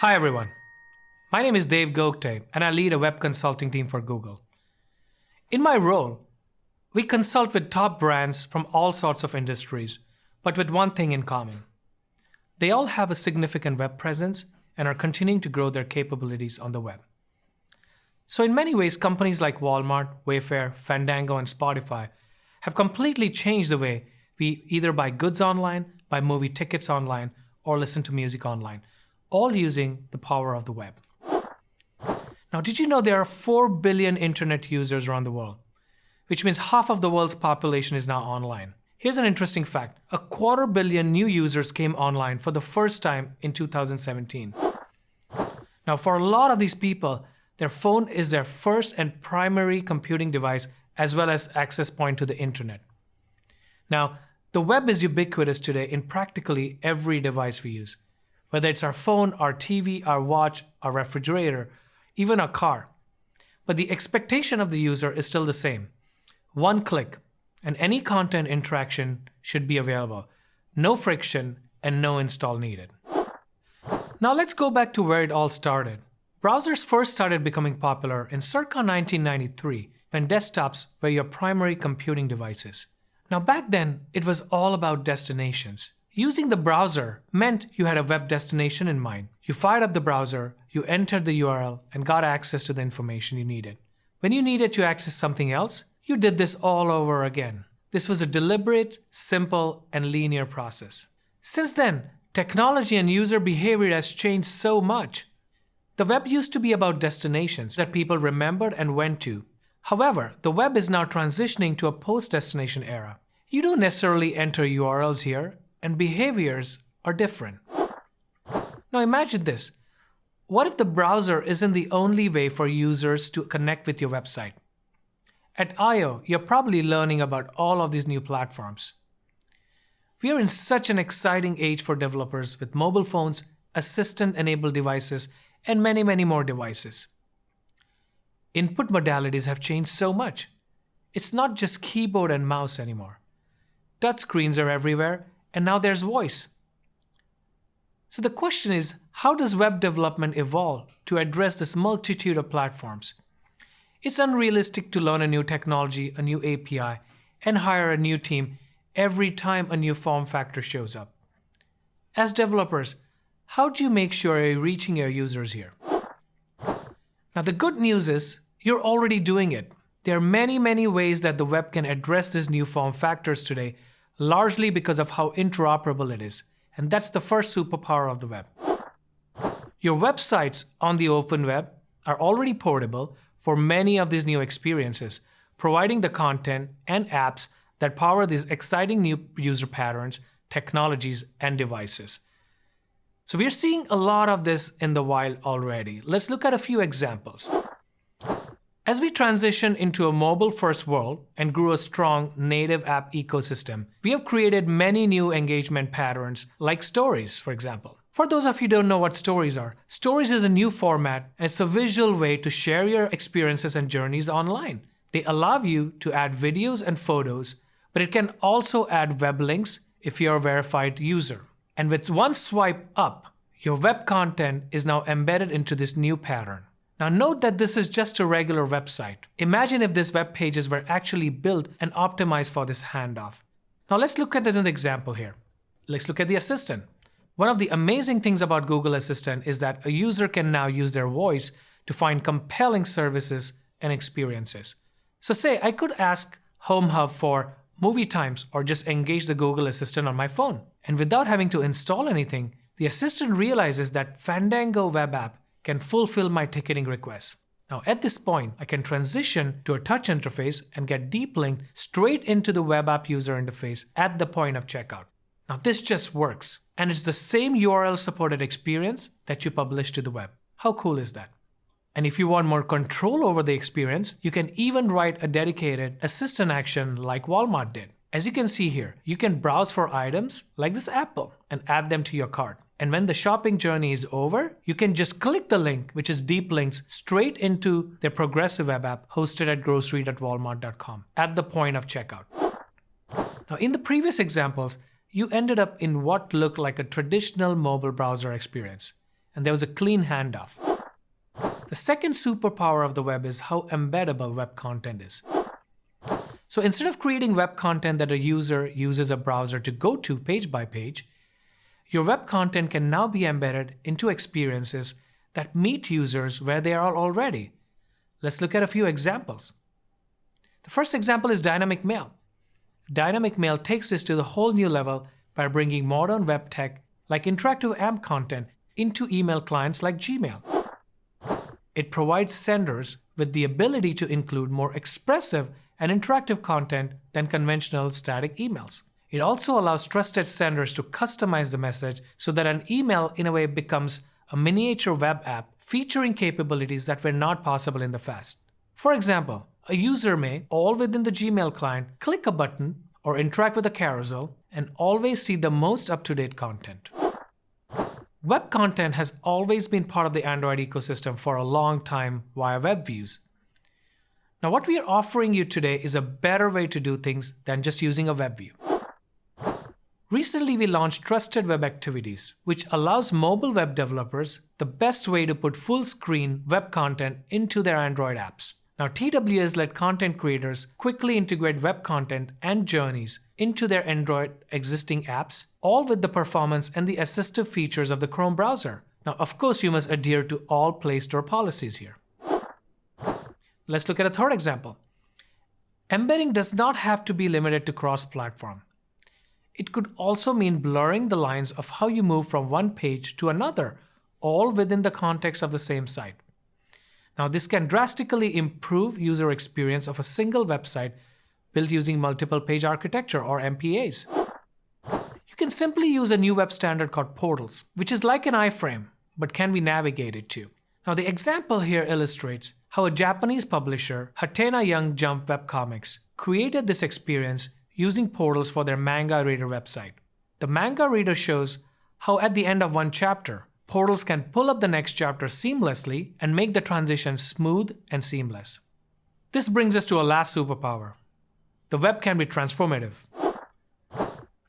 Hi everyone. My name is Dave Gogte and I lead a web consulting team for Google. In my role, we consult with top brands from all sorts of industries, but with one thing in common. They all have a significant web presence and are continuing to grow their capabilities on the web. So in many ways, companies like Walmart, Wayfair, Fandango, and Spotify have completely changed the way we either buy goods online, buy movie tickets online, or listen to music online, all using the power of the web. Now, did you know there are 4 billion internet users around the world? Which means half of the world's population is now online. Here's an interesting fact. A quarter billion new users came online for the first time in 2017. Now, for a lot of these people, their phone is their first and primary computing device as well as access point to the internet. Now, the web is ubiquitous today in practically every device we use, whether it's our phone, our TV, our watch, our refrigerator, even our car. But the expectation of the user is still the same. One click, and any content interaction should be available. No friction and no install needed. Now let's go back to where it all started. Browsers first started becoming popular in circa 1993 when desktops were your primary computing devices. Now back then, it was all about destinations. Using the browser meant you had a web destination in mind. You fired up the browser, you entered the URL, and got access to the information you needed. When you needed to access something else, you did this all over again. This was a deliberate, simple, and linear process. Since then, technology and user behavior has changed so much. The web used to be about destinations that people remembered and went to. However, the web is now transitioning to a post-destination era. You don't necessarily enter URLs here, and behaviors are different. Now imagine this. What if the browser isn't the only way for users to connect with your website? At I.O., you're probably learning about all of these new platforms. We are in such an exciting age for developers with mobile phones, assistant-enabled devices, and many, many more devices. Input modalities have changed so much. It's not just keyboard and mouse anymore. Touchscreens are everywhere, and now there's voice. So the question is, how does web development evolve to address this multitude of platforms? It's unrealistic to learn a new technology, a new API, and hire a new team every time a new form factor shows up. As developers, how do you make sure you're reaching your users here? Now the good news is you're already doing it. There are many, many ways that the web can address these new form factors today, largely because of how interoperable it is. And that's the first superpower of the web. Your websites on the open web are already portable for many of these new experiences, providing the content and apps that power these exciting new user patterns, technologies, and devices. So we're seeing a lot of this in the wild already. Let's look at a few examples. As we transition into a mobile-first world and grew a strong native app ecosystem, we have created many new engagement patterns like stories, for example. For those of you who don't know what stories are, stories is a new format and it's a visual way to share your experiences and journeys online. They allow you to add videos and photos, but it can also add web links if you're a verified user. And with one swipe up, your web content is now embedded into this new pattern. Now note that this is just a regular website. Imagine if these web pages were actually built and optimized for this handoff. Now let's look at another example here. Let's look at the assistant. One of the amazing things about Google Assistant is that a user can now use their voice to find compelling services and experiences. So say I could ask Home Hub for movie times or just engage the Google Assistant on my phone. And without having to install anything, the assistant realizes that Fandango web app can fulfill my ticketing requests. Now at this point, I can transition to a touch interface and get deep linked straight into the web app user interface at the point of checkout. Now this just works, and it's the same URL supported experience that you publish to the web. How cool is that? And if you want more control over the experience, you can even write a dedicated assistant action like Walmart did. As you can see here, you can browse for items like this apple and add them to your cart. And when the shopping journey is over, you can just click the link, which is deep links, straight into their progressive web app hosted at grocery.walmart.com at the point of checkout. Now, in the previous examples, you ended up in what looked like a traditional mobile browser experience. and there was a clean handoff. The second superpower of the web is how embeddable web content is. So instead of creating web content that a user uses a browser to go to page by page, your web content can now be embedded into experiences that meet users where they are already. Let's look at a few examples. The first example is Dynamic Mail. Dynamic Mail takes this to the whole new level by bringing modern web tech like interactive AMP content into email clients like Gmail. It provides senders with the ability to include more expressive and interactive content than conventional static emails. It also allows trusted senders to customize the message so that an email in a way becomes a miniature web app featuring capabilities that were not possible in the past. For example, a user may, all within the Gmail client, click a button or interact with a carousel and always see the most up-to-date content. Web content has always been part of the Android ecosystem for a long time via web views. Now what we are offering you today is a better way to do things than just using a web view. Recently, we launched Trusted Web Activities, which allows mobile web developers the best way to put full screen web content into their Android apps. Now, TWAs let content creators quickly integrate web content and journeys into their Android existing apps, all with the performance and the assistive features of the Chrome browser. Now, of course, you must adhere to all Play Store policies here. Let's look at a third example. Embedding does not have to be limited to cross-platform. It could also mean blurring the lines of how you move from one page to another, all within the context of the same site. Now, this can drastically improve user experience of a single website built using multiple page architecture or MPAs. You can simply use a new web standard called Portals, which is like an iframe, but can be navigated to. Now, the example here illustrates how a Japanese publisher, Hatena Young Jump Webcomics, created this experience using portals for their manga reader website. The manga reader shows how at the end of one chapter, portals can pull up the next chapter seamlessly and make the transition smooth and seamless. This brings us to a last superpower. The web can be transformative.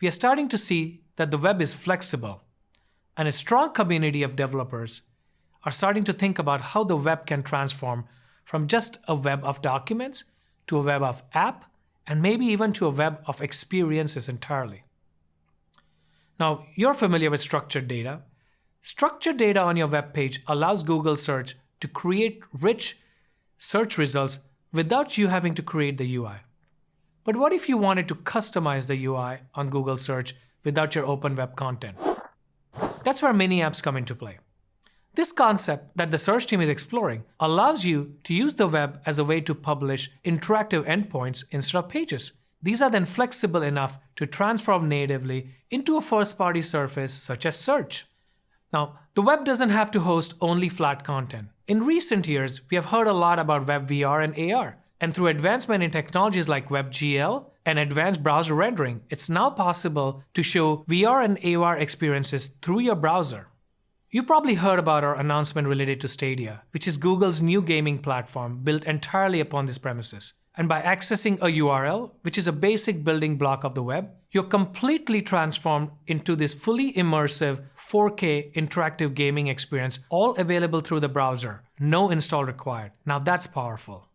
We are starting to see that the web is flexible, and a strong community of developers are starting to think about how the web can transform from just a web of documents to a web of app and maybe even to a web of experiences entirely. Now, you're familiar with structured data. Structured data on your web page allows Google Search to create rich search results without you having to create the UI. But what if you wanted to customize the UI on Google Search without your open web content? That's where mini apps come into play. This concept that the search team is exploring allows you to use the web as a way to publish interactive endpoints instead of pages. These are then flexible enough to transform natively into a first-party surface such as search. Now, the web doesn't have to host only flat content. In recent years, we have heard a lot about web VR and AR, and through advancement in technologies like WebGL and advanced browser rendering, it's now possible to show VR and AR experiences through your browser. You probably heard about our announcement related to Stadia, which is Google's new gaming platform built entirely upon these premises. And by accessing a URL, which is a basic building block of the web, you're completely transformed into this fully immersive 4K interactive gaming experience, all available through the browser. No install required. Now that's powerful.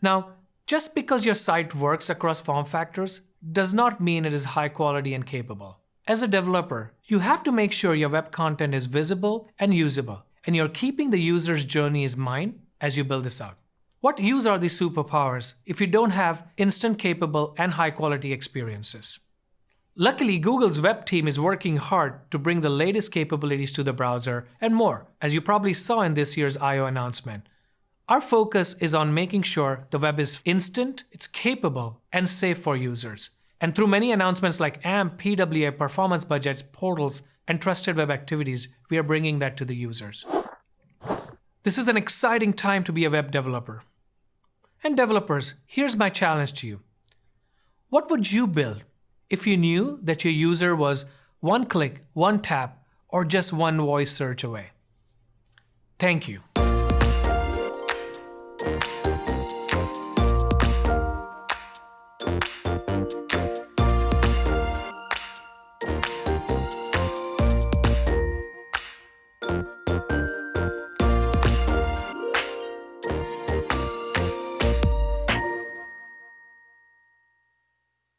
Now, just because your site works across form factors does not mean it is high quality and capable. As a developer, you have to make sure your web content is visible and usable, and you're keeping the user's journey in mind as you build this out. What use are these superpowers if you don't have instant capable and high quality experiences? Luckily, Google's web team is working hard to bring the latest capabilities to the browser and more, as you probably saw in this year's I.O. announcement. Our focus is on making sure the web is instant, it's capable, and safe for users. And through many announcements like AMP, PWA, performance budgets, portals, and trusted web activities, we are bringing that to the users. This is an exciting time to be a web developer. And developers, here's my challenge to you. What would you build if you knew that your user was one click, one tap, or just one voice search away? Thank you.